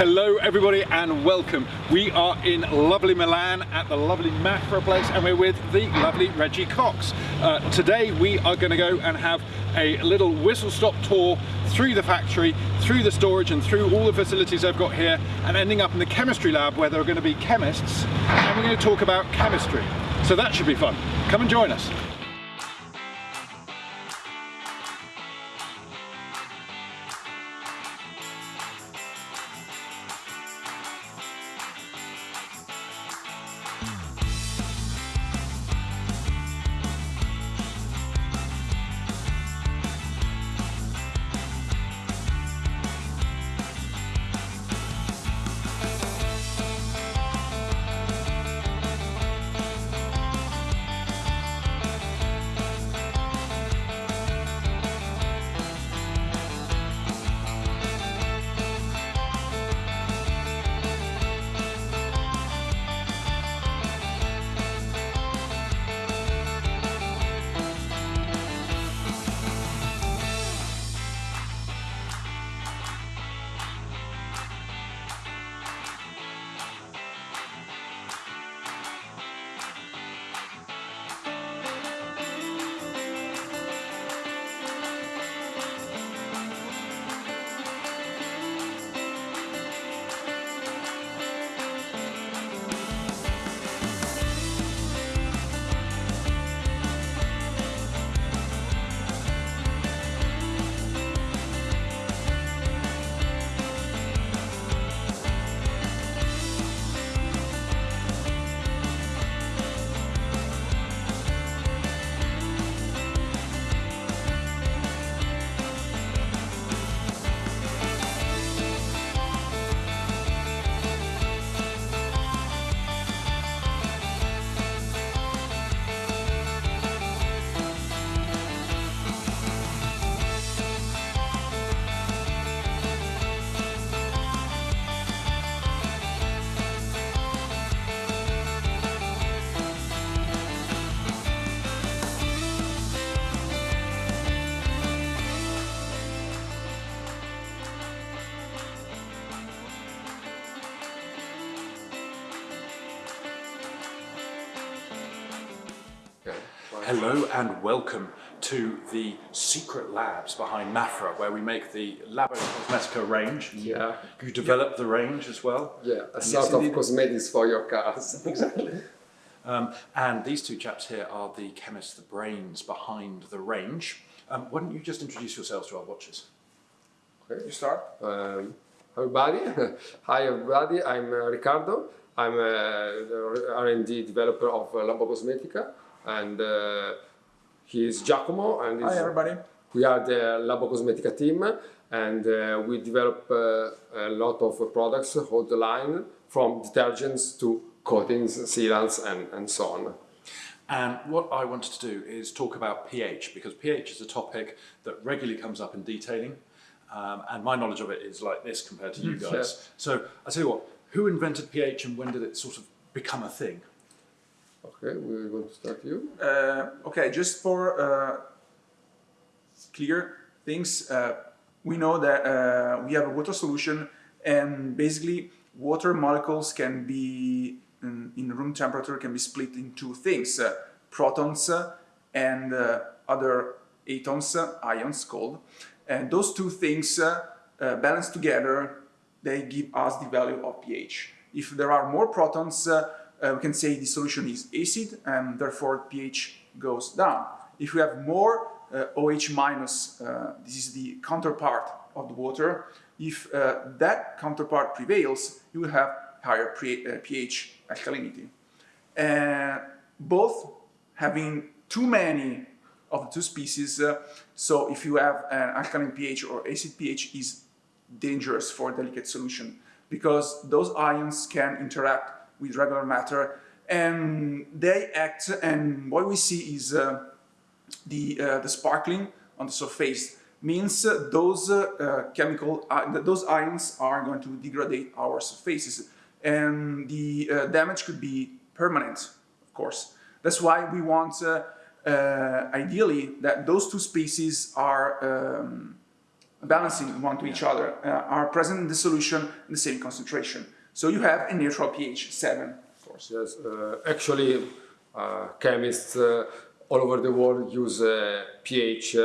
Hello everybody and welcome. We are in lovely Milan at the lovely Mafra place and we're with the lovely Reggie Cox. Uh, today we are going to go and have a little whistle stop tour through the factory, through the storage and through all the facilities they've got here and ending up in the chemistry lab where there are going to be chemists and we're going to talk about chemistry. So that should be fun. Come and join us. Hello and welcome to the secret labs behind Mafra, where we make the Labo Cosmetica range. Yeah. You develop the range as well. Yeah, a sort of cosmetics for your cars. exactly. Um, and these two chaps here are the chemists, the brains behind the range. Um, why don't you just introduce yourselves to our watchers? Okay, you start. Um, everybody, hi everybody, I'm uh, Riccardo. I'm uh, the R&D developer of uh, Labo Cosmetica and uh, he's Giacomo and Hi everybody. we are the Labo Cosmetica team and uh, we develop uh, a lot of products, hold the line from detergents to coatings, sealants and, and so on. And what I wanted to do is talk about pH because pH is a topic that regularly comes up in detailing um, and my knowledge of it is like this compared to you guys. Yeah. So I tell you what, who invented pH and when did it sort of become a thing? Okay, we're going to start you. Uh, okay, just for uh, clear things, uh, we know that uh, we have a water solution and basically water molecules can be in, in room temperature can be split in two things, uh, protons and other atoms, ions called. And those two things balanced together, they give us the value of pH. If there are more protons, uh, we can say the solution is acid and therefore pH goes down. If we have more uh, OH minus, uh, this is the counterpart of the water, if uh, that counterpart prevails, you will have higher pH uh, alkalinity. And both having too many of the two species, uh, so if you have an alkaline pH or acid pH is dangerous for delicate solution because those ions can interact with regular matter and they act and what we see is uh, the, uh, the sparkling on the surface means those uh, chemical uh, those ions are going to degrade our surfaces and the uh, damage could be permanent of course that's why we want uh, ideally that those two species are um, balancing one to each other, uh, are present in the solution in the same concentration. So you have a neutral pH 7, of course. Yes, uh, actually, uh, chemists uh, all over the world use pH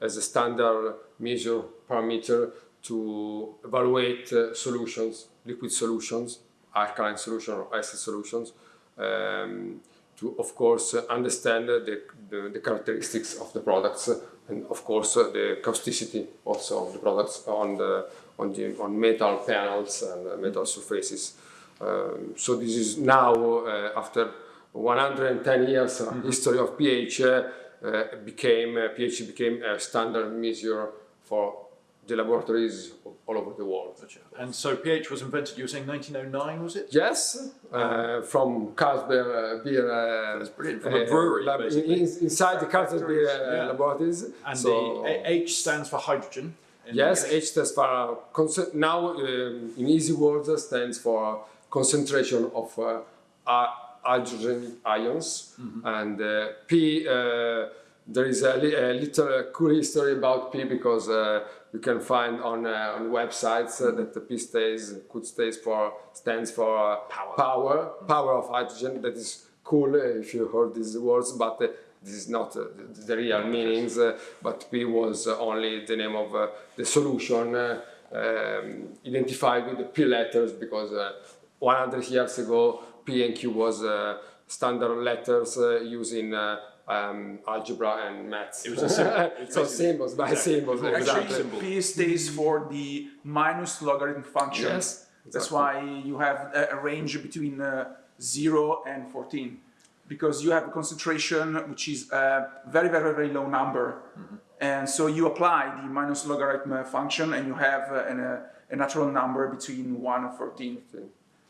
as a standard measure parameter to evaluate uh, solutions, liquid solutions, alkaline solution or acid solutions, um, to of course uh, understand the, the, the characteristics of the products and of course the causticity also of the products on the on the on metal panels and uh, metal surfaces. Um, so this is now uh, after 110 years of history of pH uh, became uh, pH became a standard measure for the laboratories all over the world. And so pH was invented, you were saying 1909, was it? Yes, uh, from Carlsberg uh, beer. Uh, That's brilliant, from a brewery, in- inside the Carlsberg beer Yeah. laboratories. And so, the H stands for hydrogen. Yes. H stands for now um, in easy words stands for concentration of uh, hydrogen ions, Mm-hmm. and uh, P. Uh, there is a, li- a little uh, cool history about P because uh, you can find on uh, on websites uh, that the P stays could stays for stands for uh, Power. power power of hydrogen. That is cool if you heard these words, but uh, this is not uh, the, the real meanings. Uh, but P was uh, only the name of uh, the solution uh, um, identified with the P letters because uh, 100 years ago P and Q was uh, standard letters uh, used uh, um, algebra and maths. It was a symbol. So symbols by Exactly. symbols. Actually, Exactly. symbol. P stays for the minus logarithm function. Yes, That's why you have a, a range between uh, 0 and 14. Because you have a concentration which is a very, very, very low number. And so you apply the minus logarithm function and you have an, uh, a natural number between 1 and 14.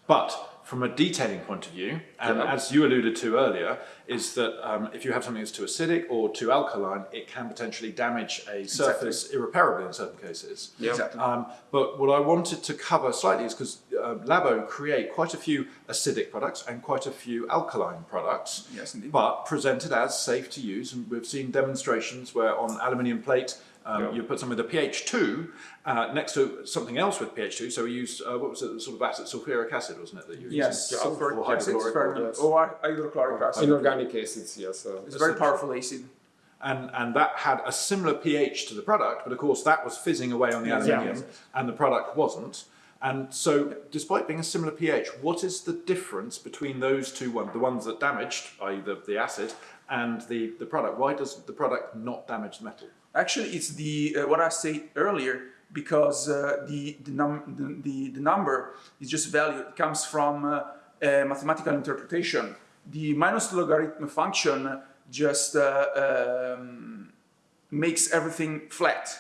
But from a detailing point of view, and Yeah. as you alluded to earlier, is that um, if you have something that's too acidic or too alkaline, it can potentially damage a surface irreparably in certain cases. Yeah. Exactly. Um, but what I wanted to cover slightly is because uh, Labo create quite a few acidic products and quite a few alkaline products, Yes, indeed. but presented as safe to use. And we've seen demonstrations where on aluminium plate, um, Yeah. you put some with a pH2 uh, next to something else with pH2. So we used, uh, what was it, sort of acid, sulfuric acid, wasn't it? That you were Yes, using? sulfuric Or acid, hydrochloric very- yes. or hydrochloric acid. Inorganic acids, yes. Uh, It's a very powerful acid. and and that had a similar pH to the product, but of course that was fizzing away on the aluminium, and the product wasn't. And so, despite being a similar pH, what is the difference between those two ones, the ones that damaged, i.e., the, the acid, and the, the product? Why does the product not damage the metal? Actually, it's the uh, what I said earlier because uh, the the, num- the the number is just value. It comes from uh, a mathematical interpretation. The minus logarithm function just uh, um, makes everything flat.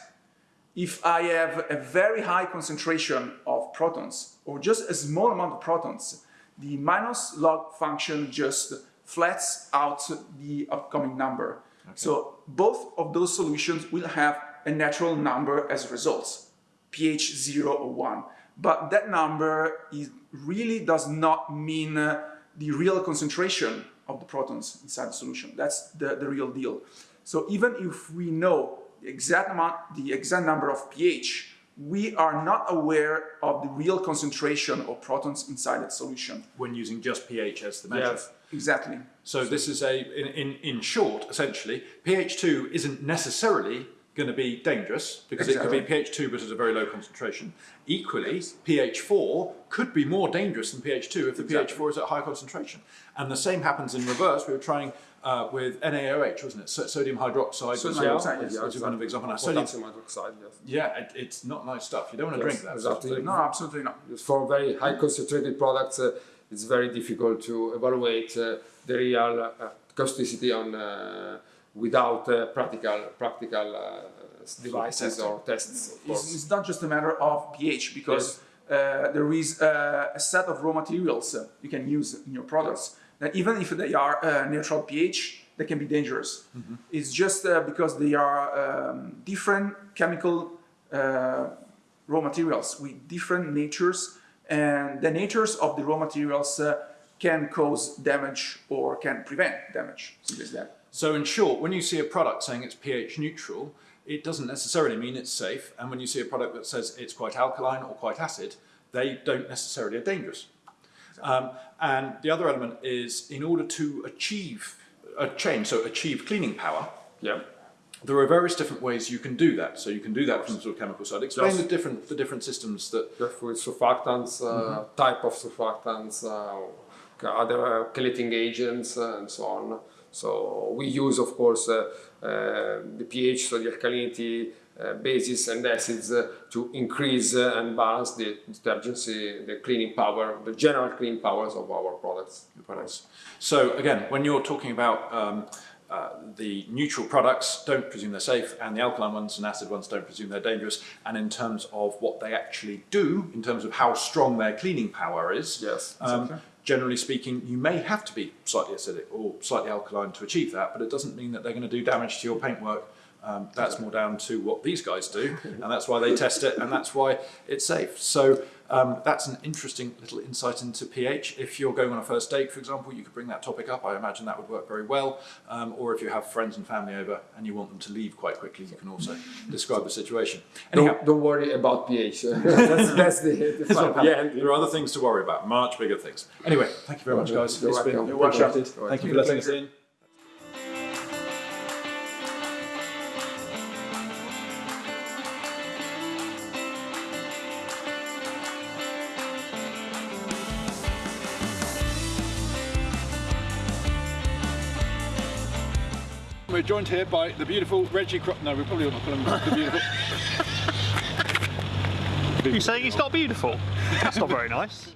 If I have a very high concentration of protons or just a small amount of protons, the minus log function just flats out the upcoming number. So both of those solutions will have a natural number as results, pH 0 or 1. But that number is, really does not mean uh, the real concentration of the protons inside the solution. That's the, the real deal. So even if we know the exact amount, the exact number of pH, we are not aware of the real concentration of protons inside that solution. When using just pH as the measure. yes. Exactly. So this is a, in, in, in short, essentially, pH2 isn't necessarily going to be dangerous because it could be pH2 but at a very low concentration. Equally, pH4 could be more dangerous than pH2 if the pH4 is at high concentration. And the same happens in reverse. We were trying uh, with NaOH, wasn't it? So- sodium hydroxide. Sodium hydroxide, yes. a kind of sodium, hydroxide, yes. yeah, it, it's not nice stuff. You don't want to drink that. exactly. No, absolutely not. For very high concentrated products, uh, it's very difficult to evaluate uh, the real uh, causticity on uh, without uh, practical practical uh, devices or tests. It's, it's not just a matter of pH because uh, there is uh, a set of raw materials uh, you can use in your products that even if they are uh, neutral pH, they can be dangerous. It's just uh, because they are um, different chemical uh, raw materials with different natures, and the natures of the raw materials uh, can cause damage or can prevent damage. Simple as that. So in short, when you see a product saying it's pH neutral, it doesn't necessarily mean it's safe. And when you see a product that says it's quite alkaline or quite acid, they don't necessarily are dangerous. Um, and the other element is in order to achieve a change, so achieve cleaning power, Yeah. there are various different ways you can do that. So you can do that from the sort of chemical side. Explain Yes. the different the different systems that with surfactants, uh, type of surfactants, uh, other uh, chelating agents, uh, and so on. So we use, of course, uh, uh, the pH, so the alkalinity, uh, bases and acids uh, to increase uh, and balance the detergency, the cleaning power, the general cleaning powers of our products. products. So again, when you're talking about um, uh, the neutral products, don't presume they're safe, and the alkaline ones and acid ones don't presume they're dangerous. And in terms of what they actually do, in terms of how strong their cleaning power is, Yes, um, exactly. Generally speaking, you may have to be slightly acidic or slightly alkaline to achieve that, but it doesn't mean that they're going to do damage to your paintwork. Um, that's more down to what these guys do, and that's why they test it, and that's why it's safe. So um, that's an interesting little insight into pH. If you're going on a first date, for example, you could bring that topic up. I imagine that would work very well. Um, or if you have friends and family over and you want them to leave quite quickly, you can also describe the situation. Anyhow, Don't, don't worry about pH. that's, that's the, the it's fun. bad. Yeah, there are other things to worry about, much bigger things. Anyway, thank you very much, guys. You're It's been welcome. You're welcome. Thank you for letting us in. We're joined here by the beautiful Reggie Crop. No, we probably not call him the beautiful. You saying he's not beautiful? That's not very nice.